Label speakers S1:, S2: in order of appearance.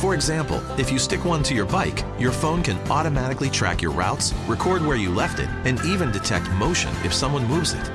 S1: For example, if you stick one to your bike, your phone can automatically track your routes, record where you left it, and even detect motion if someone moves it.